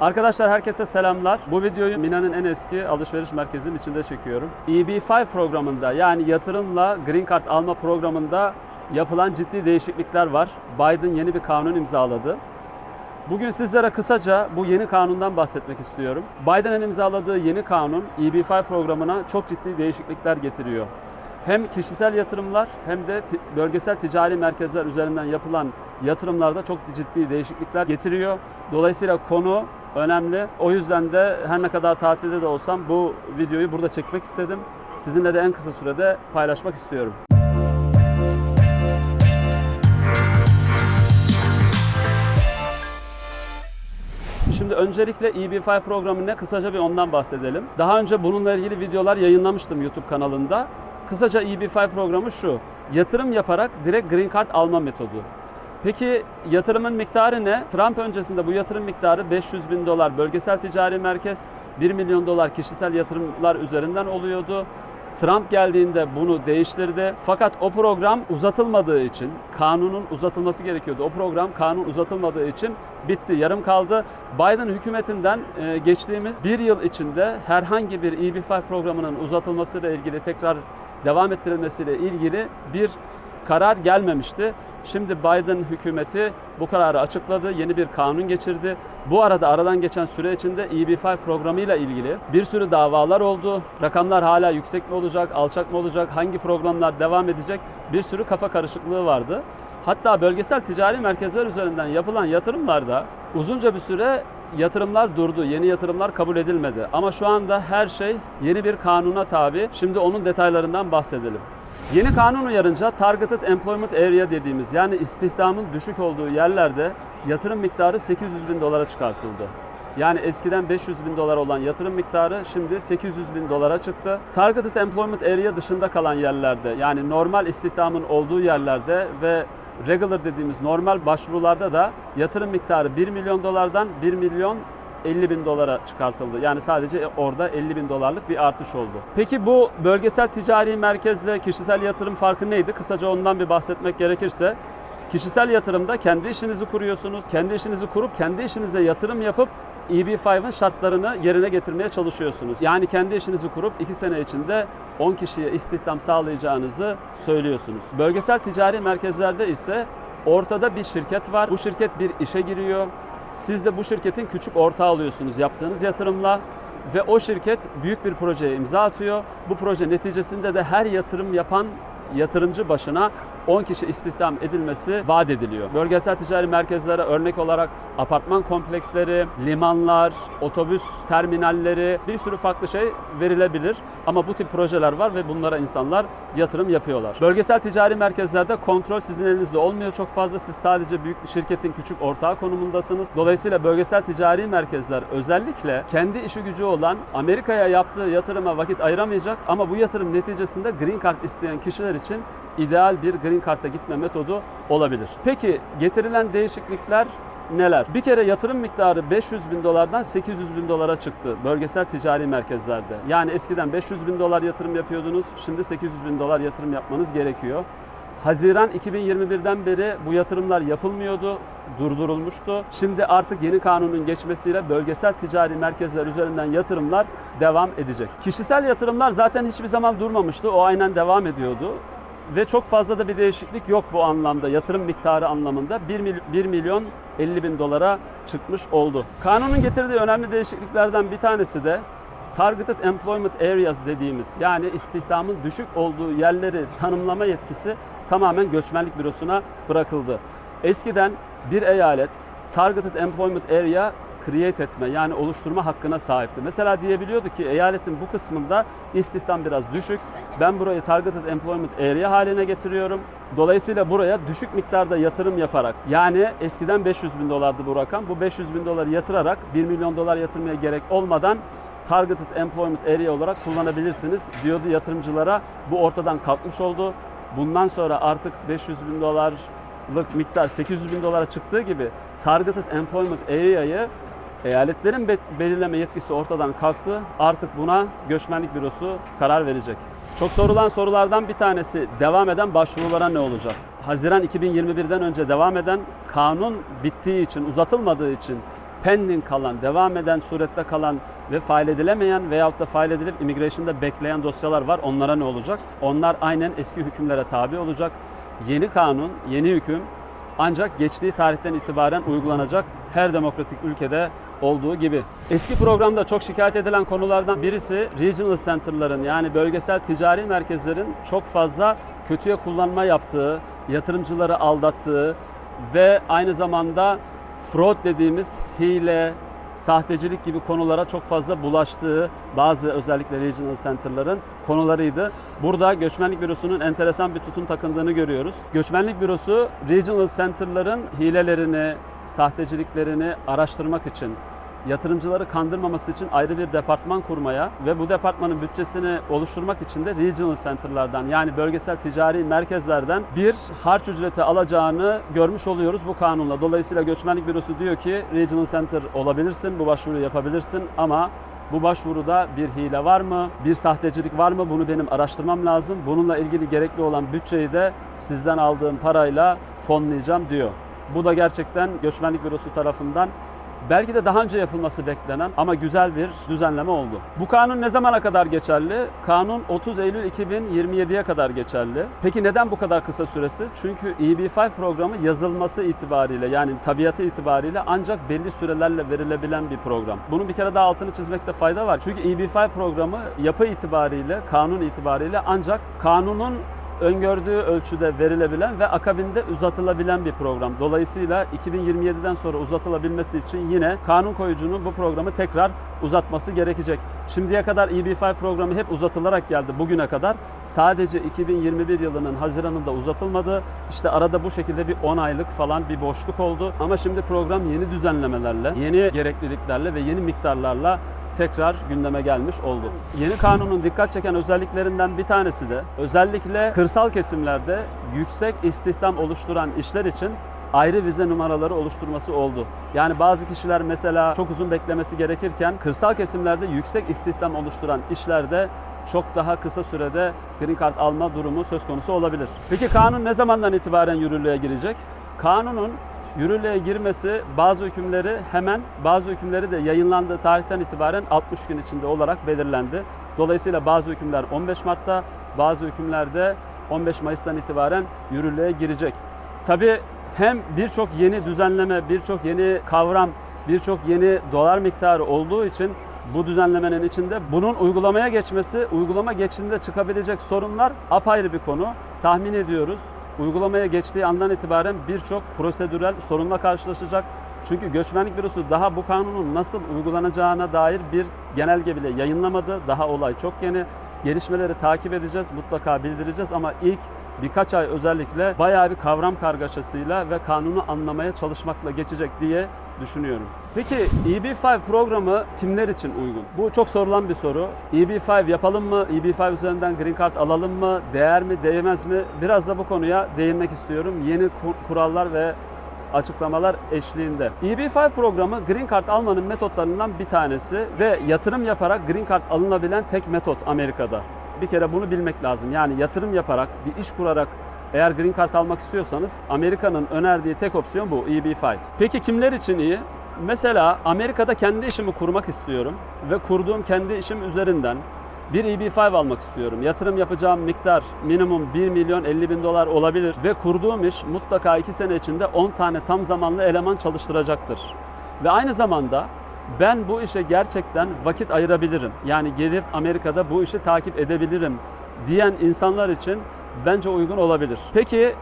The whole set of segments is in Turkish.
Arkadaşlar herkese selamlar. Bu videoyu Mina'nın en eski alışveriş merkezinin içinde çekiyorum. EB5 programında yani yatırımla Green Card alma programında yapılan ciddi değişiklikler var. Biden yeni bir kanun imzaladı. Bugün sizlere kısaca bu yeni kanundan bahsetmek istiyorum. Biden'ın imzaladığı yeni kanun EB5 programına çok ciddi değişiklikler getiriyor. Hem kişisel yatırımlar hem de bölgesel ticari merkezler üzerinden yapılan yatırımlarda çok ciddi değişiklikler getiriyor. Dolayısıyla konu önemli. O yüzden de her ne kadar tatilde de olsam bu videoyu burada çekmek istedim. Sizinle de en kısa sürede paylaşmak istiyorum. Şimdi öncelikle EB5 programı ne? Kısaca bir ondan bahsedelim. Daha önce bununla ilgili videolar yayınlamıştım YouTube kanalında. Kısaca EB5 programı şu. Yatırım yaparak direkt Green Card alma metodu. Peki yatırımın miktarı ne? Trump öncesinde bu yatırım miktarı 500 bin dolar bölgesel ticari merkez, 1 milyon dolar kişisel yatırımlar üzerinden oluyordu. Trump geldiğinde bunu değiştirdi. Fakat o program uzatılmadığı için, kanunun uzatılması gerekiyordu. O program kanun uzatılmadığı için bitti, yarım kaldı. Biden hükümetinden e, geçtiğimiz bir yıl içinde herhangi bir EB5 programının uzatılmasıyla ilgili tekrar devam ettirilmesiyle ilgili bir karar gelmemişti. Şimdi Biden hükümeti bu kararı açıkladı, yeni bir kanun geçirdi. Bu arada aradan geçen süre içinde EB5 programıyla ilgili bir sürü davalar oldu. Rakamlar hala yüksek mi olacak, alçak mı olacak, hangi programlar devam edecek bir sürü kafa karışıklığı vardı. Hatta bölgesel ticari merkezler üzerinden yapılan yatırımlarda uzunca bir süre yatırımlar durdu, yeni yatırımlar kabul edilmedi. Ama şu anda her şey yeni bir kanuna tabi. Şimdi onun detaylarından bahsedelim. Yeni kanun uyarınca Targeted Employment Area dediğimiz yani istihdamın düşük olduğu yerlerde yatırım miktarı 800 bin dolara çıkartıldı. Yani eskiden 500 bin dolar olan yatırım miktarı şimdi 800 bin dolara çıktı. Targeted Employment Area dışında kalan yerlerde yani normal istihdamın olduğu yerlerde ve regular dediğimiz normal başvurularda da yatırım miktarı 1 milyon dolardan 1 milyon 50 bin dolara çıkartıldı. Yani sadece orada 50 bin dolarlık bir artış oldu. Peki bu bölgesel ticari merkezle kişisel yatırım farkı neydi? Kısaca ondan bir bahsetmek gerekirse kişisel yatırımda kendi işinizi kuruyorsunuz. Kendi işinizi kurup kendi işinize yatırım yapıp EB5'ın şartlarını yerine getirmeye çalışıyorsunuz. Yani kendi işinizi kurup 2 sene içinde 10 kişiye istihdam sağlayacağınızı söylüyorsunuz. Bölgesel ticari merkezlerde ise ortada bir şirket var. Bu şirket bir işe giriyor. Siz de bu şirketin küçük ortağı oluyorsunuz yaptığınız yatırımla ve o şirket büyük bir projeye imza atıyor. Bu proje neticesinde de her yatırım yapan yatırımcı başına 10 kişi istihdam edilmesi vaat ediliyor. Bölgesel ticari merkezlere örnek olarak apartman kompleksleri, limanlar, otobüs terminalleri bir sürü farklı şey verilebilir. Ama bu tip projeler var ve bunlara insanlar yatırım yapıyorlar. Bölgesel ticari merkezlerde kontrol sizin elinizde olmuyor çok fazla. Siz sadece büyük bir şirketin küçük ortağı konumundasınız. Dolayısıyla bölgesel ticari merkezler özellikle kendi işi gücü olan Amerika'ya yaptığı yatırıma vakit ayıramayacak ama bu yatırım neticesinde Green Card isteyen kişiler için ideal bir Green Card'a gitme metodu olabilir. Peki getirilen değişiklikler neler? Bir kere yatırım miktarı 500 bin dolardan 800 bin dolara çıktı bölgesel ticari merkezlerde. Yani eskiden 500 bin dolar yatırım yapıyordunuz, şimdi 800 bin dolar yatırım yapmanız gerekiyor. Haziran 2021'den beri bu yatırımlar yapılmıyordu, durdurulmuştu. Şimdi artık yeni kanunun geçmesiyle bölgesel ticari merkezler üzerinden yatırımlar devam edecek. Kişisel yatırımlar zaten hiçbir zaman durmamıştı, o aynen devam ediyordu. Ve çok fazla da bir değişiklik yok bu anlamda, yatırım miktarı anlamında 1, mil- 1 milyon 50 bin dolara çıkmış oldu. Kanunun getirdiği önemli değişikliklerden bir tanesi de Targeted Employment Areas dediğimiz yani istihdamın düşük olduğu yerleri tanımlama yetkisi tamamen göçmenlik bürosuna bırakıldı. Eskiden bir eyalet Targeted Employment Area create etme yani oluşturma hakkına sahipti. Mesela diyebiliyordu ki eyaletin bu kısmında istihdam biraz düşük. Ben burayı Targeted Employment Area haline getiriyorum. Dolayısıyla buraya düşük miktarda yatırım yaparak yani eskiden 500 bin dolardı bu rakam. Bu 500 bin doları yatırarak 1 milyon dolar yatırmaya gerek olmadan Targeted Employment Area olarak kullanabilirsiniz diyordu yatırımcılara. Bu ortadan kalkmış oldu. Bundan sonra artık 500 bin dolarlık miktar 800 bin dolara çıktığı gibi Targeted Employment Area'yı eyaletlerin be- belirleme yetkisi ortadan kalktı. Artık buna göçmenlik bürosu karar verecek. Çok sorulan sorulardan bir tanesi devam eden başvurulara ne olacak? Haziran 2021'den önce devam eden kanun bittiği için, uzatılmadığı için pending kalan, devam eden surette kalan ve fail edilemeyen veyahut da fail edilip immigration'da bekleyen dosyalar var. Onlara ne olacak? Onlar aynen eski hükümlere tabi olacak. Yeni kanun, yeni hüküm ancak geçtiği tarihten itibaren uygulanacak her demokratik ülkede olduğu gibi. Eski programda çok şikayet edilen konulardan birisi regional center'ların yani bölgesel ticari merkezlerin çok fazla kötüye kullanma yaptığı, yatırımcıları aldattığı ve aynı zamanda fraud dediğimiz hile, sahtecilik gibi konulara çok fazla bulaştığı bazı özellikle regional center'ların konularıydı. Burada Göçmenlik Bürosu'nun enteresan bir tutum takındığını görüyoruz. Göçmenlik Bürosu regional center'ların hilelerini, sahteciliklerini araştırmak için yatırımcıları kandırmaması için ayrı bir departman kurmaya ve bu departmanın bütçesini oluşturmak için de regional center'lardan yani bölgesel ticari merkezlerden bir harç ücreti alacağını görmüş oluyoruz bu kanunla. Dolayısıyla Göçmenlik Bürosu diyor ki regional center olabilirsin, bu başvuruyu yapabilirsin ama bu başvuruda bir hile var mı, bir sahtecilik var mı bunu benim araştırmam lazım. Bununla ilgili gerekli olan bütçeyi de sizden aldığım parayla fonlayacağım diyor. Bu da gerçekten Göçmenlik Bürosu tarafından Belki de daha önce yapılması beklenen ama güzel bir düzenleme oldu. Bu kanun ne zamana kadar geçerli? Kanun 30 Eylül 2027'ye kadar geçerli. Peki neden bu kadar kısa süresi? Çünkü EB5 programı yazılması itibariyle yani tabiatı itibariyle ancak belli sürelerle verilebilen bir program. Bunun bir kere daha altını çizmekte fayda var. Çünkü EB5 programı yapı itibariyle, kanun itibariyle ancak kanunun öngördüğü ölçüde verilebilen ve akabinde uzatılabilen bir program. Dolayısıyla 2027'den sonra uzatılabilmesi için yine kanun koyucunun bu programı tekrar uzatması gerekecek. Şimdiye kadar EB5 programı hep uzatılarak geldi bugüne kadar. Sadece 2021 yılının Haziran'ında uzatılmadı. İşte arada bu şekilde bir 10 aylık falan bir boşluk oldu. Ama şimdi program yeni düzenlemelerle, yeni gerekliliklerle ve yeni miktarlarla tekrar gündeme gelmiş oldu. Yeni kanunun dikkat çeken özelliklerinden bir tanesi de özellikle kırsal kesimlerde yüksek istihdam oluşturan işler için ayrı vize numaraları oluşturması oldu. Yani bazı kişiler mesela çok uzun beklemesi gerekirken kırsal kesimlerde yüksek istihdam oluşturan işlerde çok daha kısa sürede green card alma durumu söz konusu olabilir. Peki kanun ne zamandan itibaren yürürlüğe girecek? Kanunun yürürlüğe girmesi bazı hükümleri hemen, bazı hükümleri de yayınlandığı tarihten itibaren 60 gün içinde olarak belirlendi. Dolayısıyla bazı hükümler 15 Mart'ta, bazı hükümlerde 15 Mayıs'tan itibaren yürürlüğe girecek. Tabii hem birçok yeni düzenleme, birçok yeni kavram, birçok yeni dolar miktarı olduğu için bu düzenlemenin içinde bunun uygulamaya geçmesi, uygulama geçtiğinde çıkabilecek sorunlar apayrı bir konu. Tahmin ediyoruz uygulamaya geçtiği andan itibaren birçok prosedürel sorunla karşılaşacak. Çünkü Göçmenlik Bürosu daha bu kanunun nasıl uygulanacağına dair bir genelge bile yayınlamadı. Daha olay çok yeni. Gelişmeleri takip edeceğiz, mutlaka bildireceğiz ama ilk birkaç ay özellikle bayağı bir kavram kargaşasıyla ve kanunu anlamaya çalışmakla geçecek diye düşünüyorum. Peki EB5 programı kimler için uygun? Bu çok sorulan bir soru. EB5 yapalım mı? EB5 üzerinden Green Card alalım mı? Değer mi, değmez mi? Biraz da bu konuya değinmek istiyorum. Yeni kurallar ve açıklamalar eşliğinde. EB5 programı Green Card almanın metotlarından bir tanesi ve yatırım yaparak Green Card alınabilen tek metot Amerika'da. Bir kere bunu bilmek lazım. Yani yatırım yaparak, bir iş kurarak eğer Green Card almak istiyorsanız Amerika'nın önerdiği tek opsiyon bu EB5. Peki kimler için iyi? Mesela Amerika'da kendi işimi kurmak istiyorum ve kurduğum kendi işim üzerinden bir EB5 almak istiyorum. Yatırım yapacağım miktar minimum 1 milyon 50 bin dolar olabilir ve kurduğum iş mutlaka 2 sene içinde 10 tane tam zamanlı eleman çalıştıracaktır. Ve aynı zamanda ben bu işe gerçekten vakit ayırabilirim. Yani gelip Amerika'da bu işi takip edebilirim diyen insanlar için bence uygun olabilir. Peki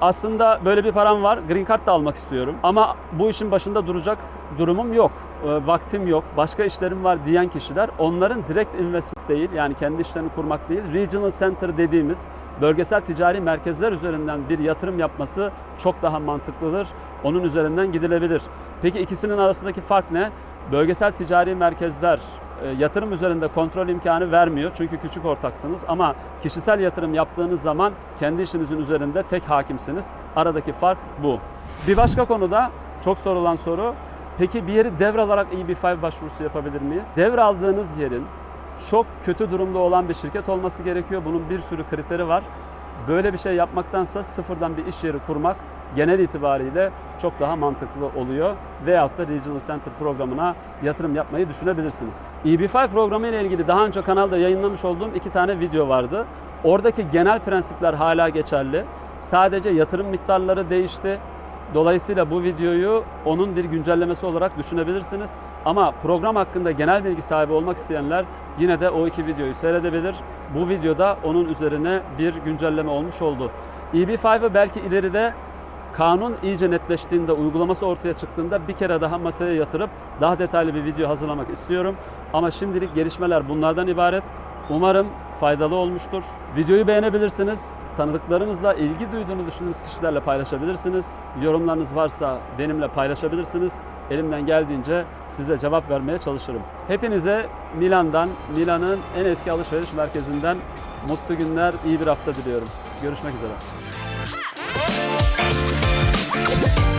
aslında böyle bir param var. Green Card da almak istiyorum. Ama bu işin başında duracak durumum yok. E, vaktim yok. Başka işlerim var diyen kişiler onların direkt investment değil yani kendi işlerini kurmak değil. Regional Center dediğimiz bölgesel ticari merkezler üzerinden bir yatırım yapması çok daha mantıklıdır. Onun üzerinden gidilebilir. Peki ikisinin arasındaki fark ne? Bölgesel ticari merkezler yatırım üzerinde kontrol imkanı vermiyor. Çünkü küçük ortaksınız ama kişisel yatırım yaptığınız zaman kendi işinizin üzerinde tek hakimsiniz. Aradaki fark bu. Bir başka konuda çok sorulan soru peki bir yeri devralarak EB5 başvurusu yapabilir miyiz? Devraldığınız yerin çok kötü durumda olan bir şirket olması gerekiyor. Bunun bir sürü kriteri var. Böyle bir şey yapmaktansa sıfırdan bir iş yeri kurmak genel itibariyle çok daha mantıklı oluyor. Veyahut da Regional Center programına yatırım yapmayı düşünebilirsiniz. EB5 programı ile ilgili daha önce kanalda yayınlamış olduğum iki tane video vardı. Oradaki genel prensipler hala geçerli. Sadece yatırım miktarları değişti. Dolayısıyla bu videoyu onun bir güncellemesi olarak düşünebilirsiniz. Ama program hakkında genel bilgi sahibi olmak isteyenler yine de o iki videoyu seyredebilir. Bu videoda onun üzerine bir güncelleme olmuş oldu. EB5'ı belki ileride kanun iyice netleştiğinde, uygulaması ortaya çıktığında bir kere daha masaya yatırıp daha detaylı bir video hazırlamak istiyorum. Ama şimdilik gelişmeler bunlardan ibaret. Umarım faydalı olmuştur. Videoyu beğenebilirsiniz. Tanıdıklarınızla ilgi duyduğunu düşündüğünüz kişilerle paylaşabilirsiniz. Yorumlarınız varsa benimle paylaşabilirsiniz. Elimden geldiğince size cevap vermeye çalışırım. Hepinize Milan'dan, Milan'ın en eski alışveriş merkezinden mutlu günler, iyi bir hafta diliyorum. Görüşmek üzere. Bye.